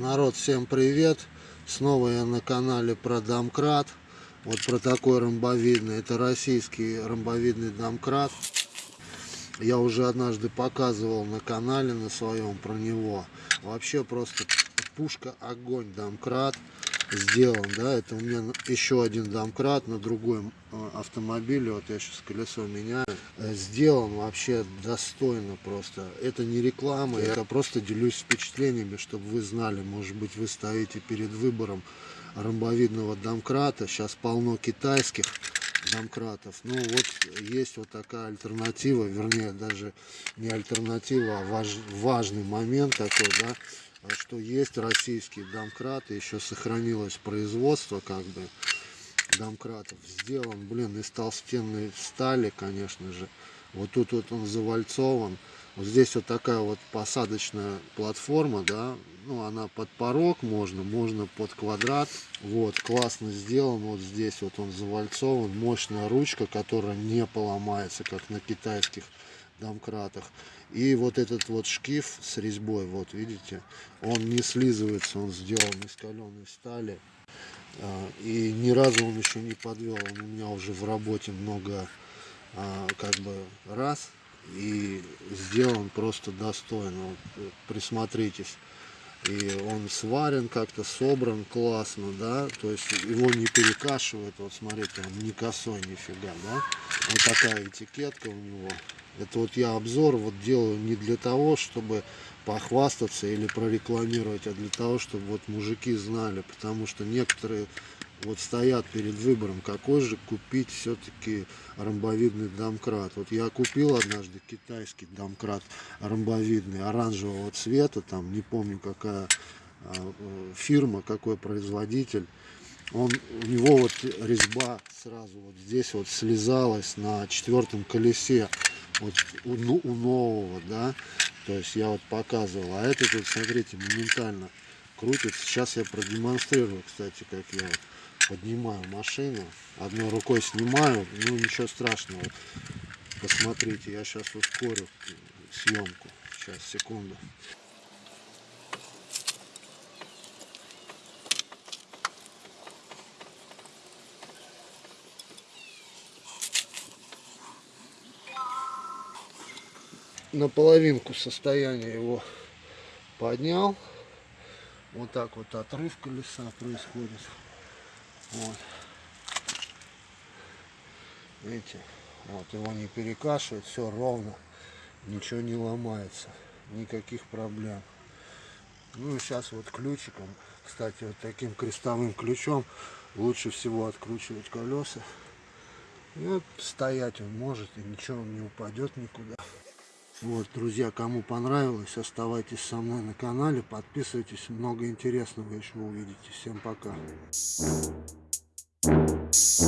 Народ, всем привет! Снова я на канале про домкрат. Вот про такой ромбовидный. Это российский ромбовидный домкрат. Я уже однажды показывал на канале на своем про него. Вообще просто пушка огонь домкрат сделан, да, это у меня еще один домкрат на другом э, автомобиле, вот я сейчас колесо меняю, э, сделан вообще достойно просто, это не реклама, я просто делюсь впечатлениями, чтобы вы знали, может быть вы стоите перед выбором ромбовидного домкрата, сейчас полно китайских домкратов, ну вот есть вот такая альтернатива, вернее даже не альтернатива, а важ, важный момент такой, да, что есть российские домкраты, еще сохранилось производство как бы домкратов. Сделан, блин, из толстенной стали, конечно же. Вот тут вот он завальцован. Вот здесь вот такая вот посадочная платформа, да, ну она под порог можно, можно под квадрат. Вот, классно сделан, вот здесь вот он завальцован, мощная ручка, которая не поломается, как на китайских домкратах. И вот этот вот шкив с резьбой, вот видите, он не слизывается, он сделан из каленой стали. А, и ни разу он еще не подвел, он у меня уже в работе много а, как бы раз. И сделан просто достойно, вот, э, присмотритесь. И он сварен как-то, собран классно, да, то есть его не перекашивает, вот смотрите, он не косой нифига, да. Вот такая этикетка у него. Это вот я обзор вот делаю не для того, чтобы похвастаться или прорекламировать, а для того, чтобы вот мужики знали, потому что некоторые вот стоят перед выбором, какой же купить все-таки ромбовидный домкрат. Вот я купил однажды китайский домкрат ромбовидный, оранжевого цвета, там не помню какая а, фирма, какой производитель. Он, у него вот резьба сразу вот здесь вот слезалась на четвертом колесе вот у, ну, у нового, да, то есть я вот показывал, а этот вот, смотрите, моментально крутится. Сейчас я продемонстрирую, кстати, как я вот поднимаю машину, одной рукой снимаю, ну ничего страшного. Посмотрите, я сейчас ускорю съемку. Сейчас, секунду. на половинку состояния его поднял. Вот так вот отрыв колеса происходит. Вот. Видите, вот его не перекашивает, все ровно, ничего не ломается, никаких проблем. Ну и сейчас вот ключиком, кстати, вот таким крестовым ключом лучше всего откручивать колеса. И вот стоять он может, и ничего он не упадет никуда. Вот, друзья, кому понравилось, оставайтесь со мной на канале, подписывайтесь, много интересного еще увидите. Всем пока. Peace.